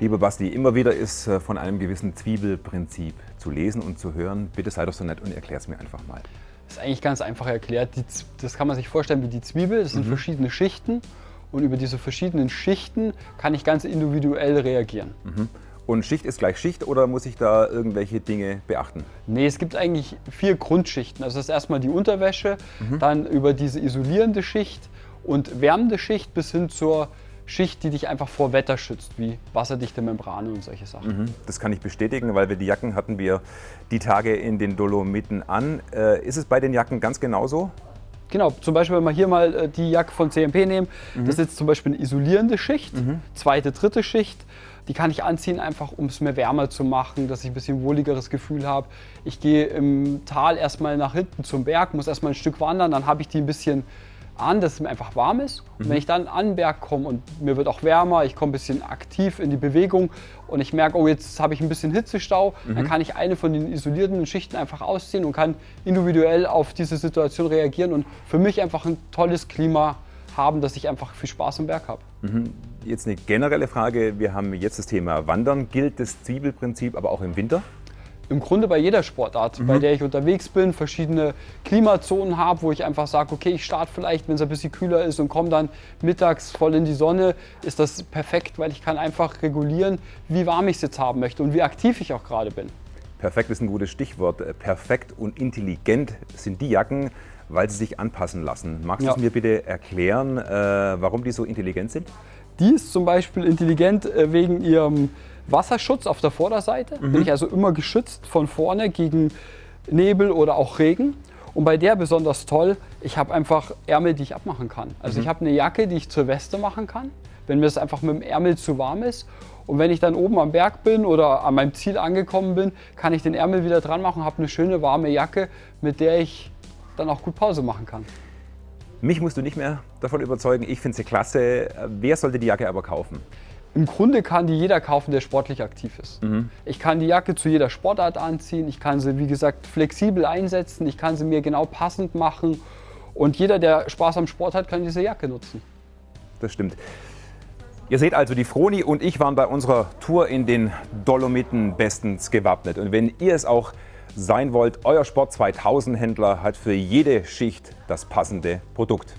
Lieber Basti, immer wieder ist äh, von einem gewissen Zwiebelprinzip zu lesen und zu hören. Bitte sei doch so nett und erklär es mir einfach mal. Das ist eigentlich ganz einfach erklärt. das kann man sich vorstellen wie die Zwiebel. Das sind mhm. verschiedene Schichten und über diese verschiedenen Schichten kann ich ganz individuell reagieren. Mhm. Und Schicht ist gleich Schicht oder muss ich da irgendwelche Dinge beachten? Nee, es gibt eigentlich vier Grundschichten. Also das ist erstmal die Unterwäsche, mhm. dann über diese isolierende Schicht und wärmende Schicht bis hin zur Schicht, die dich einfach vor Wetter schützt, wie wasserdichte Membrane und solche Sachen. Mhm, das kann ich bestätigen, weil wir die Jacken hatten wir die Tage in den Dolomiten an. Äh, ist es bei den Jacken ganz genauso? Genau, zum Beispiel, wenn wir hier mal äh, die Jacke von CMP nehmen, mhm. das ist jetzt zum Beispiel eine isolierende Schicht, mhm. zweite, dritte Schicht. Die kann ich anziehen, einfach um es mir wärmer zu machen, dass ich ein bisschen wohligeres Gefühl habe. Ich gehe im Tal erstmal nach hinten zum Berg, muss erstmal ein Stück wandern, dann habe ich die ein bisschen an, dass es mir einfach warm ist. Und mhm. wenn ich dann an den Berg komme und mir wird auch wärmer, ich komme ein bisschen aktiv in die Bewegung und ich merke, oh, jetzt habe ich ein bisschen Hitzestau, mhm. dann kann ich eine von den isolierten Schichten einfach ausziehen und kann individuell auf diese Situation reagieren und für mich einfach ein tolles Klima haben, dass ich einfach viel Spaß am Berg habe. Mhm. Jetzt eine generelle Frage. Wir haben jetzt das Thema Wandern. Gilt das Zwiebelprinzip aber auch im Winter? Im Grunde bei jeder Sportart, mhm. bei der ich unterwegs bin, verschiedene Klimazonen habe, wo ich einfach sage, okay, ich starte vielleicht, wenn es ein bisschen kühler ist und komme dann mittags voll in die Sonne, ist das perfekt, weil ich kann einfach regulieren, wie warm ich es jetzt haben möchte und wie aktiv ich auch gerade bin. Perfekt ist ein gutes Stichwort. Perfekt und intelligent sind die Jacken, weil sie sich anpassen lassen. Magst du es mir bitte erklären, äh, warum die so intelligent sind? Die ist zum Beispiel intelligent äh, wegen ihrem Wasserschutz auf der Vorderseite. Mhm. Bin ich also immer geschützt von vorne gegen Nebel oder auch Regen. Und bei der besonders toll, ich habe einfach Ärmel, die ich abmachen kann. Also mhm. ich habe eine Jacke, die ich zur Weste machen kann, wenn mir es einfach mit dem Ärmel zu warm ist. Und wenn ich dann oben am Berg bin oder an meinem Ziel angekommen bin, kann ich den Ärmel wieder dran machen, habe eine schöne warme Jacke, mit der ich dann auch gut Pause machen kann. Mich musst du nicht mehr davon überzeugen, ich finde sie klasse. Wer sollte die Jacke aber kaufen? Im Grunde kann die jeder kaufen, der sportlich aktiv ist. Mhm. Ich kann die Jacke zu jeder Sportart anziehen, ich kann sie, wie gesagt, flexibel einsetzen, ich kann sie mir genau passend machen und jeder, der Spaß am Sport hat, kann diese Jacke nutzen. Das stimmt. Ihr seht also, die Froni und ich waren bei unserer Tour in den Dolomiten bestens gewappnet. Und wenn ihr es auch sein wollt, euer Sport 2000 Händler hat für jede Schicht das passende Produkt.